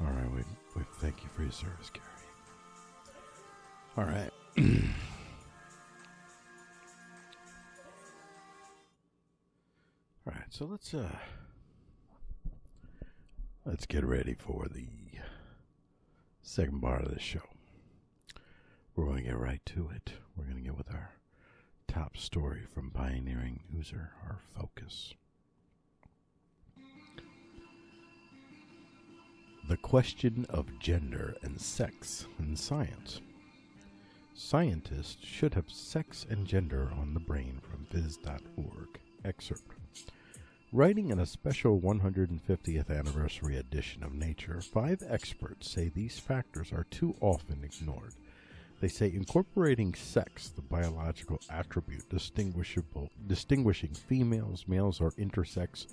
All right, we, we thank you for your service, Gary. All right. All right, so let's uh let's get ready for the second part of the show. We're going to get right to it. We're going to get with our top story from Pioneering User, our focus. The question of gender and sex in science. Scientists should have sex and gender on the brain from phys.org. Excerpt. Writing in a special 150th anniversary edition of Nature, five experts say these factors are too often ignored. They say incorporating sex, the biological attribute distinguishable, distinguishing females, males, or intersex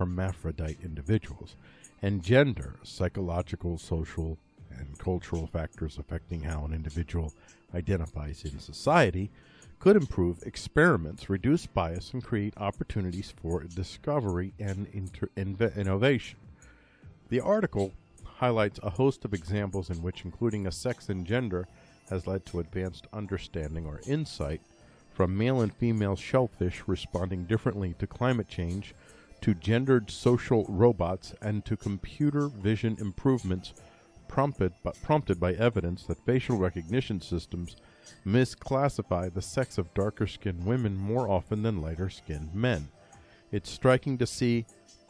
hermaphrodite individuals, and gender, psychological, social, and cultural factors affecting how an individual identifies in society, could improve experiments, reduce bias, and create opportunities for discovery and innovation. The article highlights a host of examples in which including a sex and gender has led to advanced understanding or insight, from male and female shellfish responding differently to climate change, to gendered social robots, and to computer vision improvements prompted, but prompted by evidence that facial recognition systems misclassify the sex of darker skinned women more often than lighter skinned men. It's striking to see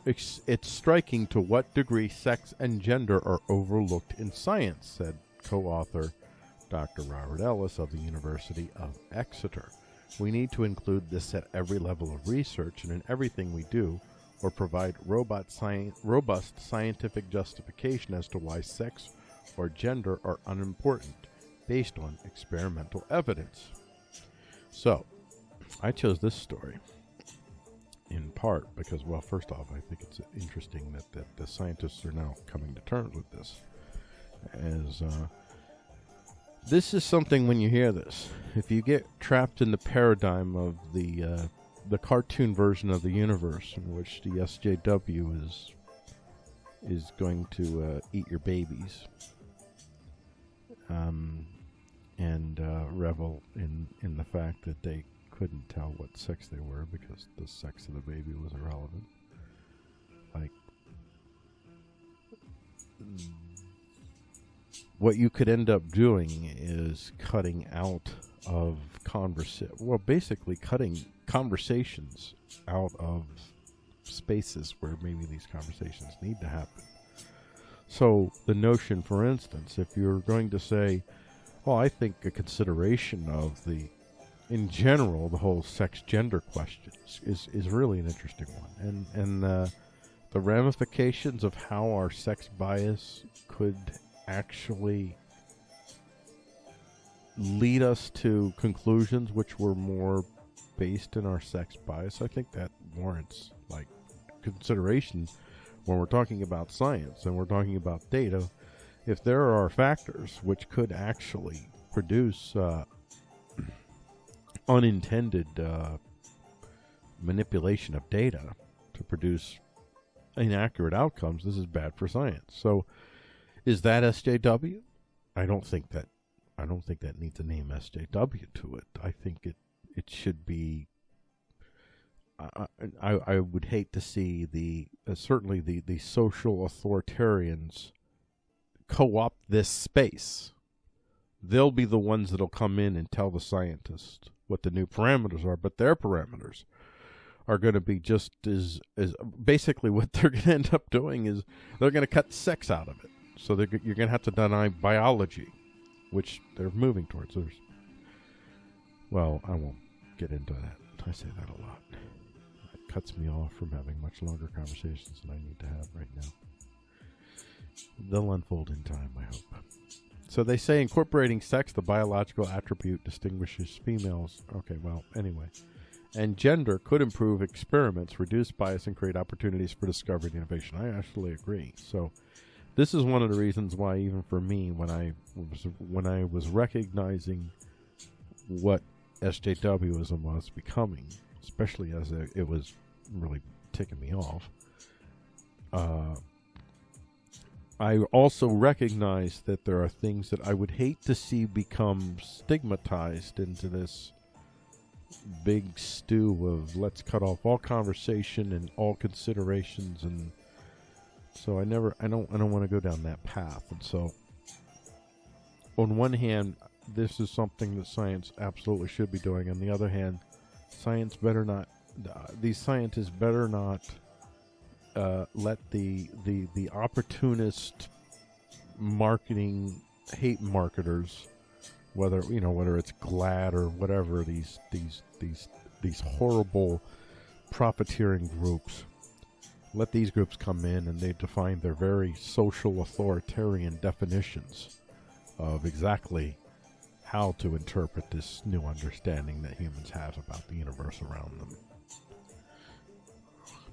it's, it's striking to what degree sex and gender are overlooked in science, said co author Dr. Robert Ellis of the University of Exeter. We need to include this at every level of research and in everything we do, or provide robust scientific justification as to why sex or gender are unimportant based on experimental evidence. So, I chose this story in part because, well, first off, I think it's interesting that, that the scientists are now coming to terms with this. As uh, this is something when you hear this, if you get trapped in the paradigm of the uh, the cartoon version of the universe in which the SJW is is going to uh, eat your babies, um, and uh, revel in in the fact that they couldn't tell what sex they were because the sex of the baby was irrelevant. Like what you could end up doing is cutting out of conversation. Well, basically cutting conversations out of spaces where maybe these conversations need to happen. So the notion, for instance, if you're going to say, well, I think a consideration of the, in general, the whole sex gender question is, is really an interesting one. And, and uh, the ramifications of how our sex bias could actually lead us to conclusions which were more based in our sex bias, I think that warrants like consideration when we're talking about science and we're talking about data. If there are factors which could actually produce uh, unintended uh, manipulation of data to produce inaccurate outcomes, this is bad for science. So, is that SJW? I don't think that. I don't think that needs a name SJW to it. I think it it should be. I I, I would hate to see the uh, certainly the the social authoritarians co-opt this space. They'll be the ones that'll come in and tell the scientists what the new parameters are, but their parameters are going to be just as as basically what they're going to end up doing is they're going to cut sex out of it. So you're going to have to deny biology, which they're moving towards. There's, well, I won't get into that. I say that a lot. It cuts me off from having much longer conversations than I need to have right now. They'll unfold in time, I hope. So they say incorporating sex, the biological attribute, distinguishes females. Okay, well, anyway. And gender could improve experiments, reduce bias, and create opportunities for discovery and innovation. I actually agree. So this is one of the reasons why even for me when I was when I was recognizing what SJWism was becoming, especially as it, it was really ticking me off, uh, I also recognize that there are things that I would hate to see become stigmatized into this big stew of let's cut off all conversation and all considerations and so I never I don't I don't want to go down that path. And so on one hand this is something that science absolutely should be doing. On the other hand science better not uh, these scientists better not uh, let the the the opportunist marketing hate marketers, whether you know whether it's GLAAD or whatever these these these these horrible profiteering groups, let these groups come in and they define their very social authoritarian definitions of exactly how to interpret this new understanding that humans have about the universe around them.